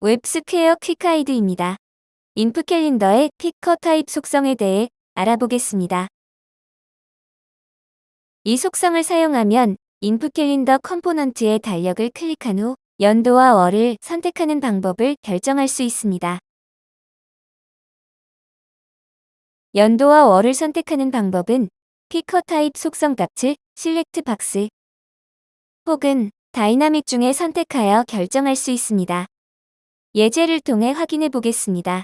웹스퀘어 quick guide입니다. input calendar의 picker type 속성에 대해 알아보겠습니다. 이 속성을 사용하면 input calendar component의 달력을 클릭한 후 연도와 월을 선택하는 방법을 결정할 수 있습니다. 연도와 월을 선택하는 방법은 picker type 속성 값을 select box 혹은 다이나믹 중에 선택하여 결정할 수 있습니다. 예제를 통해 확인해 보겠습니다.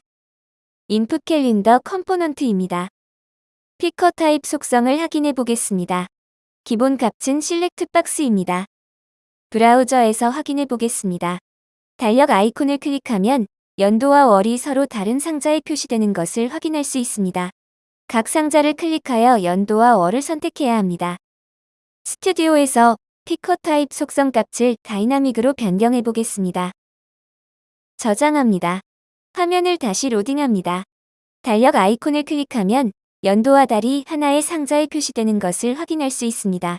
input calendar component입니다. picker type 속성을 확인해 보겠습니다. 기본 값은 select box입니다. 브라우저에서 확인해 보겠습니다. 달력 아이콘을 클릭하면 연도와 월이 서로 다른 상자에 표시되는 것을 확인할 수 있습니다. 각 상자를 클릭하여 연도와 월을 선택해야 합니다. 스튜디오에서 picker type 속성 값을 dynamic으로 변경해 보겠습니다. 저장합니다. 화면을 다시 로딩합니다. 달력 아이콘을 클릭하면 연도와 달이 하나의 상자에 표시되는 것을 확인할 수 있습니다.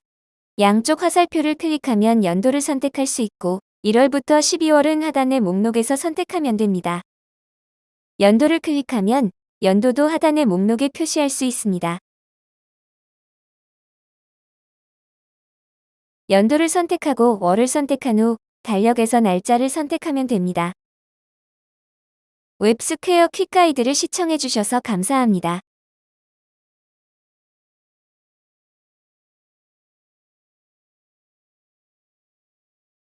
양쪽 화살표를 클릭하면 연도를 선택할 수 있고 1월부터 12월은 하단의 목록에서 선택하면 됩니다. 연도를 클릭하면 연도도 하단의 목록에 표시할 수 있습니다. 연도를 선택하고 월을 선택한 후 달력에서 날짜를 선택하면 됩니다. 웹스퀘어 quick guide를 시청해주셔서 감사합니다.